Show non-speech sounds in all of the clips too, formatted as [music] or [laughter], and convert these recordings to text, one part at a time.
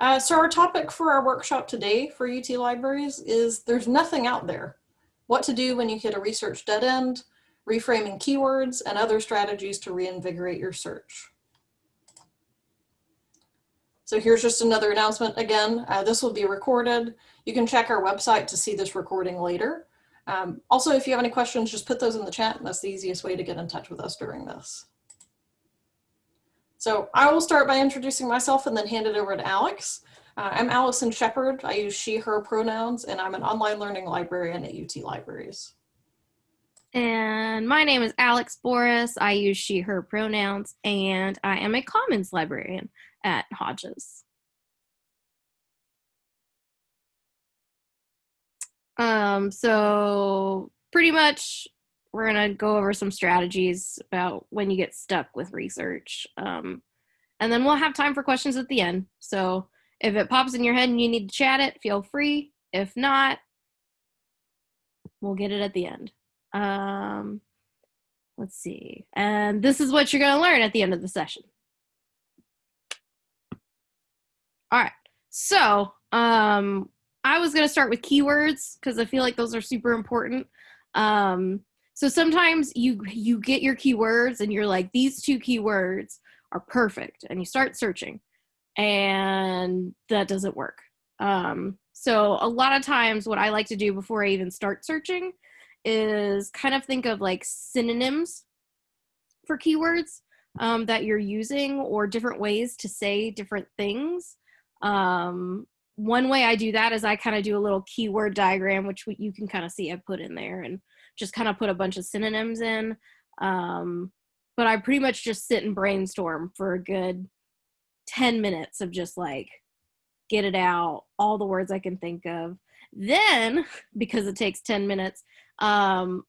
Uh, so our topic for our workshop today for UT Libraries is there's nothing out there. What to do when you hit a research dead end, reframing keywords, and other strategies to reinvigorate your search. So here's just another announcement again. Uh, this will be recorded. You can check our website to see this recording later. Um, also, if you have any questions, just put those in the chat. That's the easiest way to get in touch with us during this. So I will start by introducing myself and then hand it over to Alex. Uh, I'm Allison Shepard. I use she, her pronouns, and I'm an online learning librarian at UT Libraries. And my name is Alex Boris. I use she, her pronouns, and I am a commons librarian at Hodges. Um, so pretty much we're gonna go over some strategies about when you get stuck with research. Um, and then we'll have time for questions at the end. So if it pops in your head and you need to chat it, feel free. If not, we'll get it at the end. Um, let's see. And this is what you're gonna learn at the end of the session. All right. So um, I was going to start with keywords because I feel like those are super important. Um, so sometimes you you get your keywords and you're like, these two keywords are perfect, and you start searching, and that doesn't work. Um, so a lot of times, what I like to do before I even start searching is kind of think of like synonyms for keywords um, that you're using or different ways to say different things. Um, one way I do that is I kind of do a little keyword diagram, which you can kind of see I put in there and just kind of put a bunch of synonyms in. Um, but I pretty much just sit and brainstorm for a good 10 minutes of just like get it out, all the words I can think of. Then, [laughs] because it takes 10 minutes, um,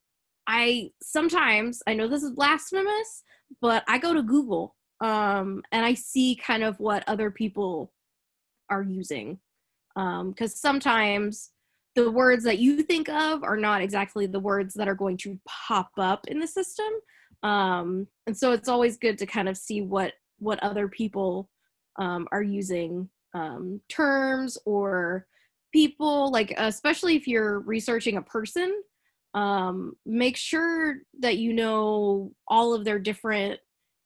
I sometimes, I know this is blasphemous, but I go to Google um, and I see kind of what other people are using because um, sometimes the words that you think of are not exactly the words that are going to pop up in the system. Um, and so it's always good to kind of see what what other people um, are using um, terms or people like especially if you're researching a person um, make sure that you know all of their different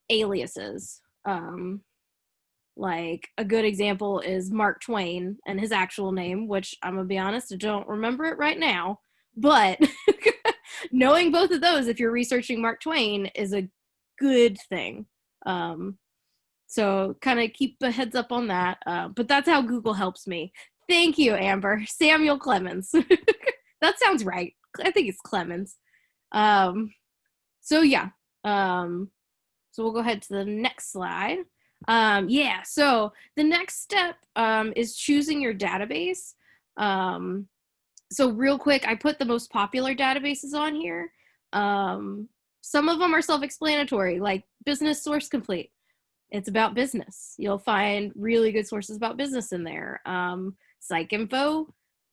aliases. Um, like a good example is Mark Twain and his actual name, which I'm gonna be honest, I don't remember it right now. But [laughs] knowing both of those, if you're researching Mark Twain, is a good thing. Um, so kind of keep a heads up on that. Uh, but that's how Google helps me. Thank you, Amber. Samuel Clemens. [laughs] that sounds right. I think it's Clemens. Um, so yeah. Um, so we'll go ahead to the next slide. Um, yeah, so the next step um, is choosing your database. Um, so real quick, I put the most popular databases on here. Um, some of them are self-explanatory, like Business Source Complete. It's about business. You'll find really good sources about business in there. Um, PsycInfo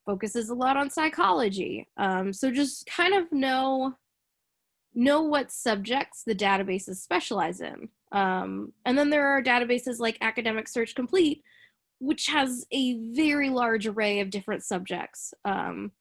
focuses a lot on psychology. Um, so just kind of know know what subjects the databases specialize in. Um, and then there are databases like Academic Search Complete, which has a very large array of different subjects. Um,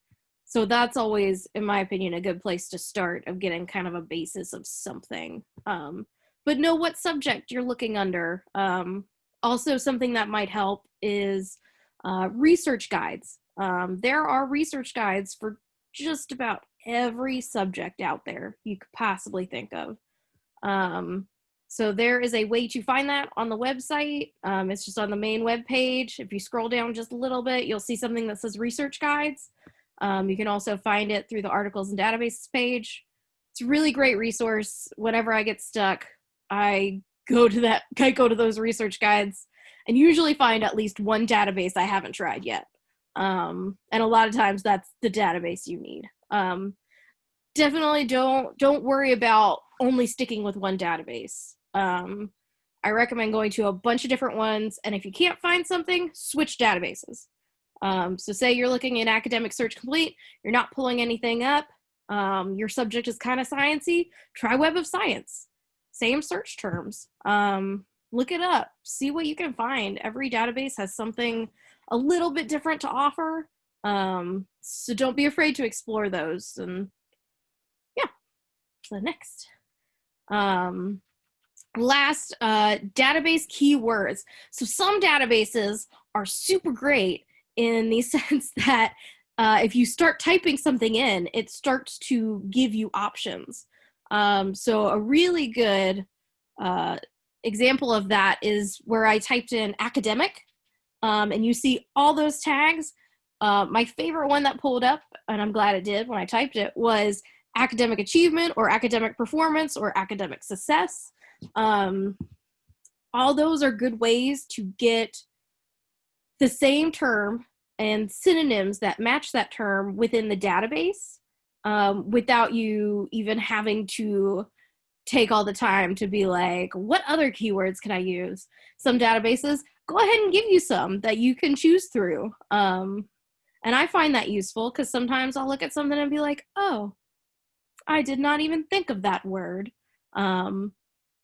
so that's always, in my opinion, a good place to start of getting kind of a basis of something. Um, but know what subject you're looking under. Um, also, something that might help is uh, research guides. Um, there are research guides for just about every subject out there you could possibly think of. Um, so there is a way to find that on the website. Um, it's just on the main web page. If you scroll down just a little bit, you'll see something that says research guides. Um, you can also find it through the articles and databases page. It's a really great resource. Whenever I get stuck, I go to that, [laughs] I go to those research guides and usually find at least one database I haven't tried yet. Um, and a lot of times that's the database you need. Um, definitely don't don't worry about only sticking with one database. Um, I recommend going to a bunch of different ones, and if you can't find something, switch databases. Um, so say you're looking in Academic Search Complete, you're not pulling anything up, um, your subject is kind of sciency, try Web of Science. Same search terms. Um, look it up, see what you can find. Every database has something a little bit different to offer. Um, so don't be afraid to explore those. And yeah, so next. Um, last, uh, database keywords. So some databases are super great in the [laughs] sense that uh, if you start typing something in, it starts to give you options. Um, so a really good uh, example of that is where I typed in academic um, and you see all those tags. Uh, my favorite one that pulled up, and I'm glad it did when I typed it, was academic achievement or academic performance or academic success. Um, all those are good ways to get the same term and synonyms that match that term within the database um, without you even having to take all the time to be like, what other keywords can I use? Some databases go ahead and give you some that you can choose through. Um, and I find that useful because sometimes I'll look at something and be like, oh, I did not even think of that word. Um,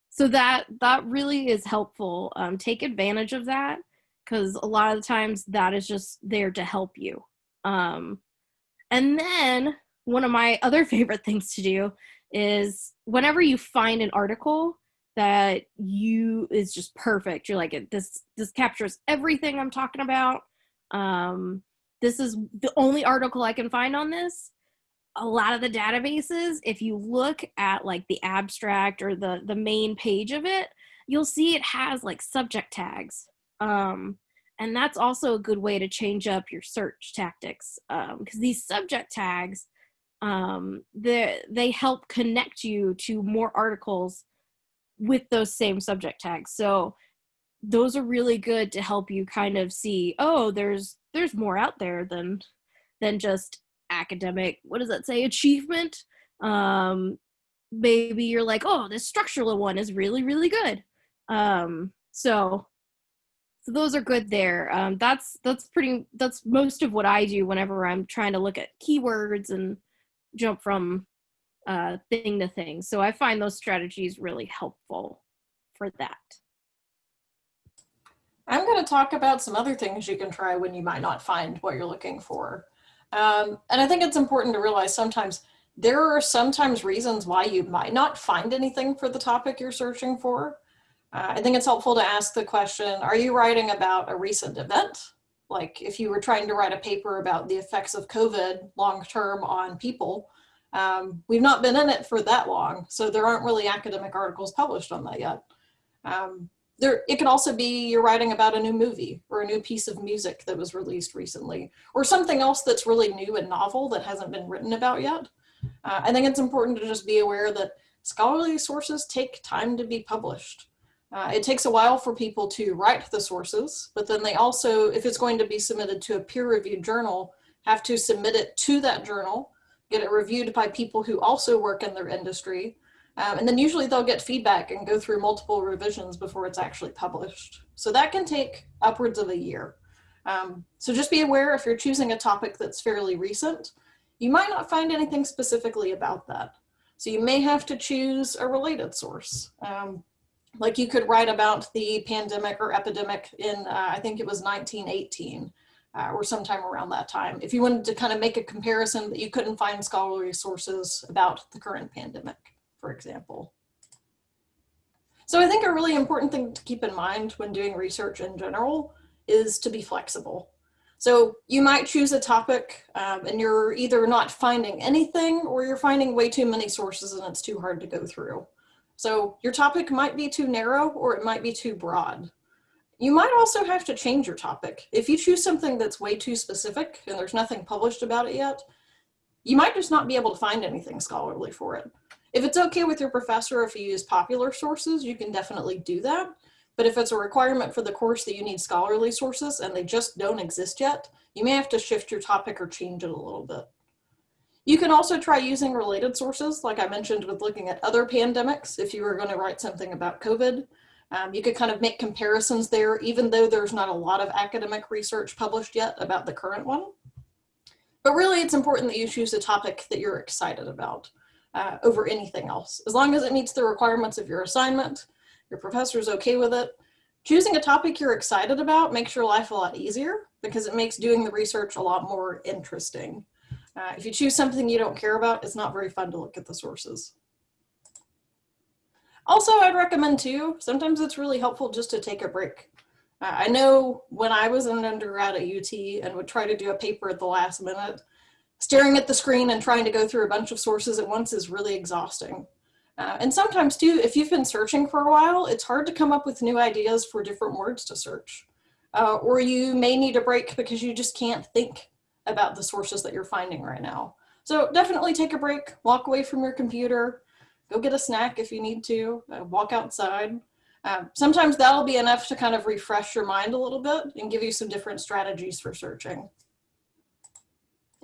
so that that really is helpful. Um, take advantage of that because a lot of the times that is just there to help you. Um, and then one of my other [laughs] favorite things to do is whenever you find an article that you is just perfect you're like this this captures everything i'm talking about. Um this is the only article i can find on this. A lot of the databases if you look at like the abstract or the the main page of it you'll see it has like subject tags. Um and that's also a good way to change up your search tactics because um, these subject tags um, they help connect you to more articles with those same subject tags. So those are really good to help you kind of see, oh, there's there's more out there than than just academic. What does that say? Achievement. Um, maybe you're like, oh, this structural one is really really good. Um, so so those are good there. Um, that's that's pretty. That's most of what I do whenever I'm trying to look at keywords and jump from uh, thing to thing. So I find those strategies really helpful for that. I'm going to talk about some other things you can try when you might not find what you're looking for. Um, and I think it's important to realize sometimes there are sometimes reasons why you might not find anything for the topic you're searching for. Uh, I think it's helpful to ask the question, are you writing about a recent event? Like if you were trying to write a paper about the effects of COVID long-term on people, um, we've not been in it for that long, so there aren't really academic articles published on that yet. Um, there, it could also be you're writing about a new movie or a new piece of music that was released recently, or something else that's really new and novel that hasn't been written about yet. Uh, I think it's important to just be aware that scholarly sources take time to be published. Uh, it takes a while for people to write the sources, but then they also, if it's going to be submitted to a peer-reviewed journal, have to submit it to that journal get it reviewed by people who also work in their industry. Um, and then usually they'll get feedback and go through multiple revisions before it's actually published. So that can take upwards of a year. Um, so just be aware if you're choosing a topic that's fairly recent, you might not find anything specifically about that. So you may have to choose a related source. Um, like you could write about the pandemic or epidemic in, uh, I think it was 1918 uh, or sometime around that time. If you wanted to kind of make a comparison, but you couldn't find scholarly sources about the current pandemic, for example. So I think a really important thing to keep in mind when doing research in general is to be flexible. So you might choose a topic um, and you're either not finding anything or you're finding way too many sources and it's too hard to go through. So your topic might be too narrow or it might be too broad. You might also have to change your topic. If you choose something that's way too specific and there's nothing published about it yet, you might just not be able to find anything scholarly for it. If it's okay with your professor if you use popular sources, you can definitely do that. But if it's a requirement for the course that you need scholarly sources and they just don't exist yet, you may have to shift your topic or change it a little bit. You can also try using related sources, like I mentioned with looking at other pandemics, if you were going to write something about COVID, um, you could kind of make comparisons there, even though there's not a lot of academic research published yet about the current one. But really, it's important that you choose a topic that you're excited about uh, over anything else. As long as it meets the requirements of your assignment, your professor's okay with it. Choosing a topic you're excited about makes your life a lot easier because it makes doing the research a lot more interesting. Uh, if you choose something you don't care about, it's not very fun to look at the sources. Also, I'd recommend too, sometimes it's really helpful just to take a break. Uh, I know when I was an undergrad at UT and would try to do a paper at the last minute, staring at the screen and trying to go through a bunch of sources at once is really exhausting. Uh, and sometimes too, if you've been searching for a while, it's hard to come up with new ideas for different words to search. Uh, or you may need a break because you just can't think about the sources that you're finding right now. So definitely take a break, walk away from your computer, go get a snack if you need to, uh, walk outside. Um, sometimes that'll be enough to kind of refresh your mind a little bit and give you some different strategies for searching.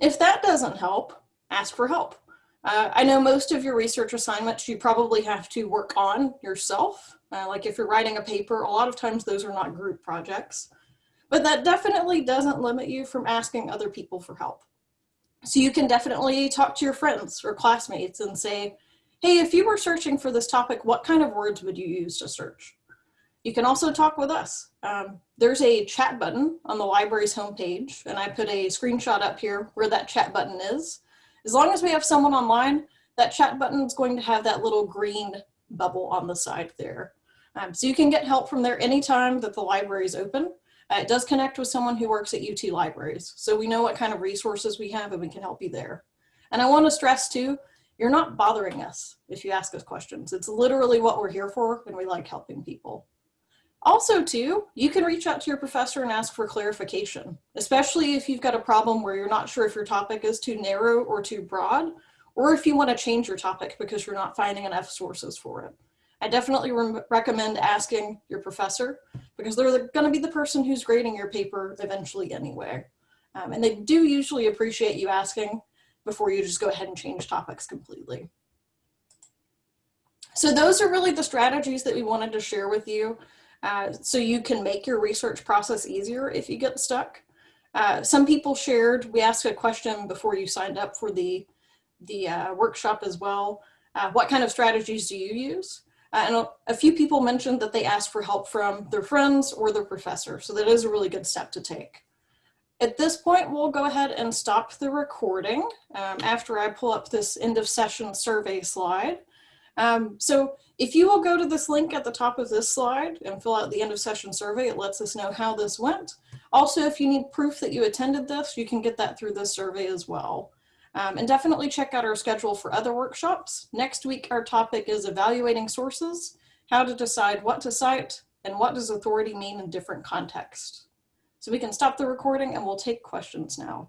If that doesn't help, ask for help. Uh, I know most of your research assignments you probably have to work on yourself. Uh, like if you're writing a paper, a lot of times those are not group projects. But that definitely doesn't limit you from asking other people for help. So you can definitely talk to your friends or classmates and say, hey, if you were searching for this topic, what kind of words would you use to search? You can also talk with us. Um, there's a chat button on the library's homepage, and I put a screenshot up here where that chat button is. As long as we have someone online, that chat button is going to have that little green bubble on the side there. Um, so you can get help from there anytime that the library is open. Uh, it does connect with someone who works at UT Libraries. So we know what kind of resources we have and we can help you there. And I want to stress too, you're not bothering us if you ask us questions. It's literally what we're here for and we like helping people. Also too, you can reach out to your professor and ask for clarification, especially if you've got a problem where you're not sure if your topic is too narrow or too broad, or if you want to change your topic because you're not finding enough sources for it. I definitely re recommend asking your professor because they're going to be the person who's grading your paper eventually anyway. Um, and they do usually appreciate you asking before you just go ahead and change topics completely. So those are really the strategies that we wanted to share with you uh, so you can make your research process easier if you get stuck. Uh, some people shared, we asked a question before you signed up for the, the uh, workshop as well. Uh, what kind of strategies do you use? Uh, and a, few people mentioned that they asked for help from their friends or their professor. So that is a really good step to take. At this point, we'll go ahead and stop the recording um, after I pull up this end of session survey slide. Um, so if you will go to this link at the top of this slide and fill out the end of session survey, it lets us know how this went. Also, if you need proof that you attended this, you can get that through this survey as well. Um, and definitely check out our schedule for other workshops. Next week, our topic is evaluating sources, how to decide what to cite, and what does authority mean in different contexts. So we can stop the recording and we'll take questions now.